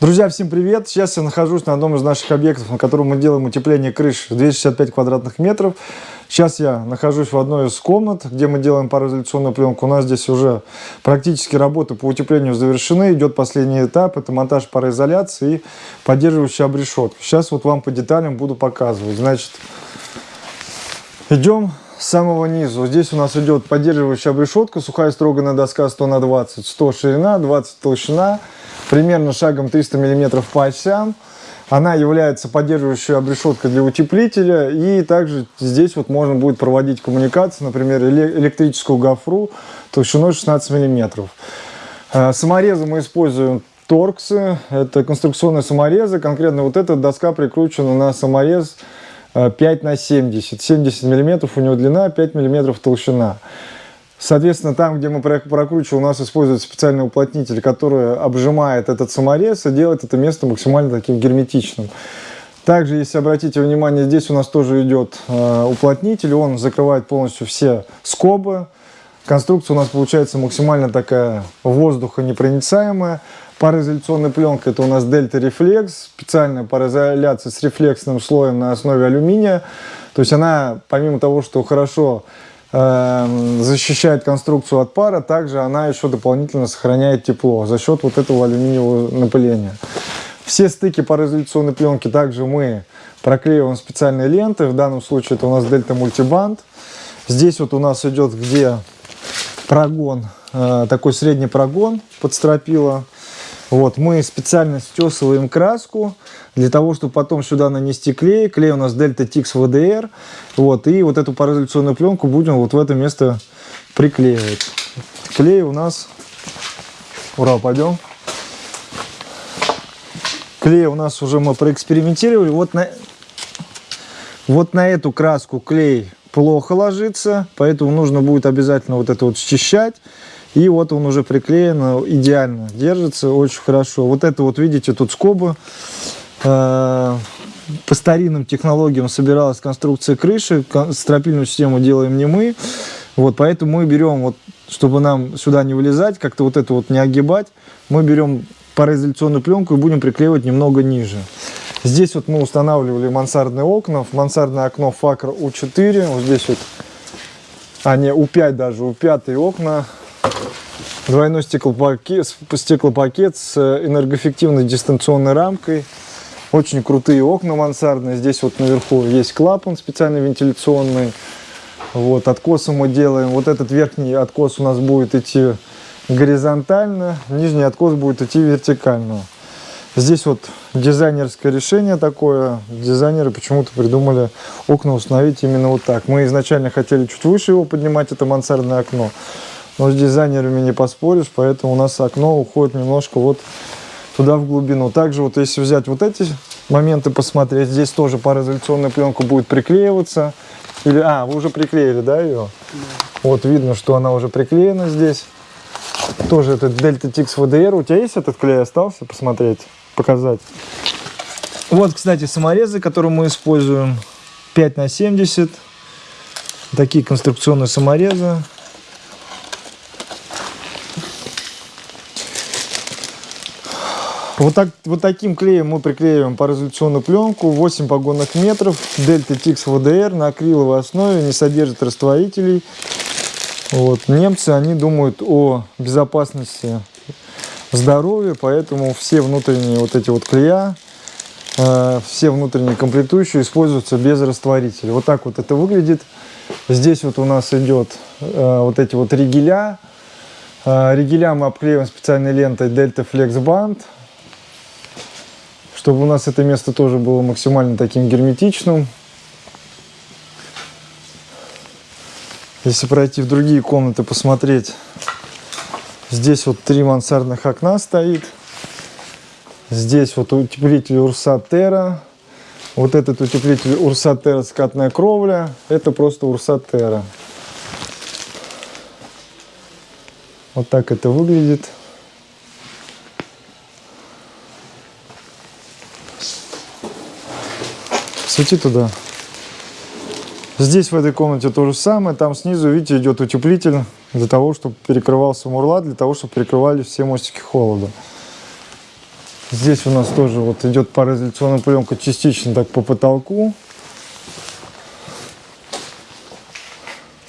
Друзья, всем привет! Сейчас я нахожусь на одном из наших объектов, на котором мы делаем утепление крыш 265 квадратных метров. Сейчас я нахожусь в одной из комнат, где мы делаем пароизоляционную пленку. У нас здесь уже практически работы по утеплению завершены. Идет последний этап, это монтаж пароизоляции и поддерживающая обрешетка. Сейчас вот вам по деталям буду показывать. Значит, идем с самого низу. Здесь у нас идет поддерживающая обрешетка, сухая строганная доска 100 на 20, 100 ширина, 20 толщина примерно шагом 300 мм по осям. Она является поддерживающей обрешеткой для утеплителя. И также здесь вот можно будет проводить коммуникации, например, электрическую гофру толщиной 16 мм. Э, саморезы мы используем торксы. Это конструкционные саморезы. Конкретно вот эта доска прикручена на саморез 5 э, на 70. 70 мм у него длина, 5 мм толщина. Соответственно, там, где мы прокручиваем, у нас используется специальный уплотнитель, который обжимает этот саморез и делает это место максимально таким герметичным. Также, если обратите внимание, здесь у нас тоже идет э, уплотнитель, он закрывает полностью все скобы. Конструкция у нас получается максимально такая воздухонепроницаемая. Пароизоляционная пленка это у нас Delta Reflex, специальная пароизоляция с рефлексным слоем на основе алюминия. То есть она, помимо того, что хорошо Эм, защищает конструкцию от пара, также она еще дополнительно сохраняет тепло за счет вот этого алюминиевого напыления. Все стыки пароизоляционной пленки также мы проклеиваем специальной лентой. В данном случае это у нас Дельта Мультибанд. Здесь вот у нас идет где прогон, э, такой средний прогон под стропила. Вот, мы специально стесываем краску для того, чтобы потом сюда нанести клей. Клей у нас Delta Tix VDR. Вот, и вот эту пароизоляционную пленку будем вот в это место приклеивать. Клей у нас... Ура, пойдем. Клей у нас уже мы проэкспериментировали. Вот на, вот на эту краску клей плохо ложится, поэтому нужно будет обязательно вот это вот счищать. И вот он уже приклеен, идеально держится, очень хорошо. Вот это вот, видите, тут скобы. Э, по старинным технологиям собиралась конструкция крыши. Стропильную систему делаем не мы. Вот, поэтому мы берем, вот, чтобы нам сюда не вылезать, как-то вот это вот не огибать, мы берем пароизоляционную пленку и будем приклеивать немного ниже. Здесь вот мы устанавливали мансардные окна. Мансардное окно Факр У4. Вот здесь вот, а не У5 даже, У5 окна Двойной стеклопакет, стеклопакет с энергоэффективной дистанционной рамкой. Очень крутые окна мансардные. Здесь вот наверху есть клапан специально вентиляционный. Вот, откосы мы делаем. Вот этот верхний откос у нас будет идти горизонтально, нижний откос будет идти вертикально. Здесь вот дизайнерское решение такое. Дизайнеры почему-то придумали окна установить именно вот так. Мы изначально хотели чуть выше его поднимать, это мансардное окно. Но с дизайнерами не поспоришь, поэтому у нас окно уходит немножко вот туда в глубину. Также вот если взять вот эти моменты посмотреть, здесь тоже пароизоляционная пленка будет приклеиваться. Или, а, вы уже приклеили, да, ее? Да. Вот видно, что она уже приклеена здесь. Тоже этот Delta Tix VDR. У тебя есть этот клей остался? Посмотреть, показать. Вот, кстати, саморезы, которые мы используем. 5 на 70. Такие конструкционные саморезы. Вот, так, вот таким клеем мы приклеиваем пароизоляционную пленку 8 погонных метров Delta Tix VDR на акриловой основе, не содержит растворителей. Вот. Немцы, они думают о безопасности здоровья, поэтому все внутренние вот эти вот клея, э, все внутренние комплектующие используются без растворителя. Вот так вот это выглядит. Здесь вот у нас идет э, вот эти вот ригеля. Э, ригеля мы обклеиваем специальной лентой Delta Flex Band чтобы у нас это место тоже было максимально таким герметичным. Если пройти в другие комнаты, посмотреть, здесь вот три мансардных окна стоит. Здесь вот утеплитель Урсатера. Вот этот утеплитель Урсатера скатная кровля. Это просто Урсатера. Вот так это выглядит. Свети туда. Здесь в этой комнате то же самое. Там снизу, видите, идет утеплитель для того, чтобы перекрывался мурла, для того, чтобы перекрывали все мостики холода. Здесь у нас тоже вот идет пароизоляционная пленка частично так по потолку.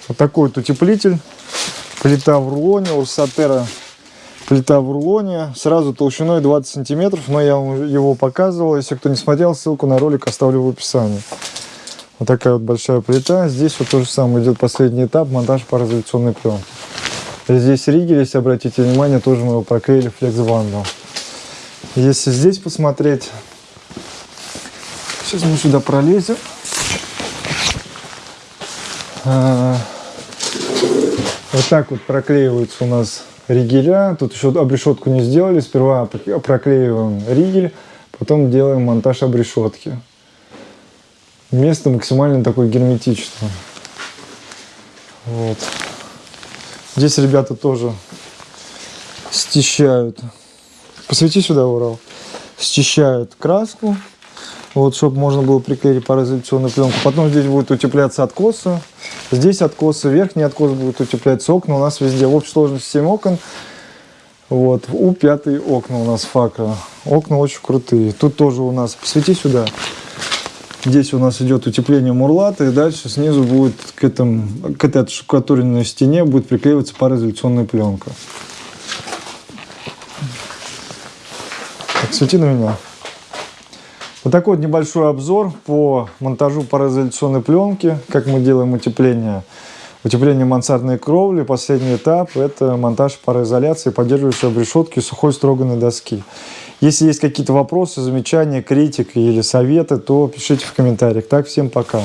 Вот такой вот утеплитель. Плита в рулоне, у Сатера плита в рулоне, сразу толщиной 20 сантиметров, но я вам его показывал. Если кто не смотрел, ссылку на ролик оставлю в описании. Вот такая вот большая плита. Здесь вот то же самое идет последний этап, монтаж пароизоляционной пленки. Здесь ригель, если обратите внимание, тоже мы его проклеили флексбандом. Если здесь посмотреть, сейчас мы сюда пролезем. А, Вот так вот проклеиваются у нас ригеля. Тут еще обрешетку не сделали. Сперва проклеиваем ригель, потом делаем монтаж обрешетки. Место максимально такое герметичное. Вот. Здесь ребята тоже счищают. Посвети сюда, Урал. Счищают краску. Вот, чтобы можно было приклеить пароизоляционную пленку. Потом здесь будет утепляться откосы. Здесь откосы, верхний откос будет утепляться окна. У нас везде в общей сложности 7 окон. Вот, у пятые окна у нас факра. Окна очень крутые. Тут тоже у нас, посвети сюда. Здесь у нас идет утепление мурлата, и дальше снизу будет к, этому, к этой отштукатуренной стене будет приклеиваться пароизоляционная пленка. Так, свети на меня. Вот такой вот небольшой обзор по монтажу пароизоляционной пленки, как мы делаем утепление. Утепление мансардной кровли, последний этап – это монтаж пароизоляции, поддерживающей обрешетки сухой строганной доски. Если есть какие-то вопросы, замечания, критика или советы, то пишите в комментариях. Так, всем пока.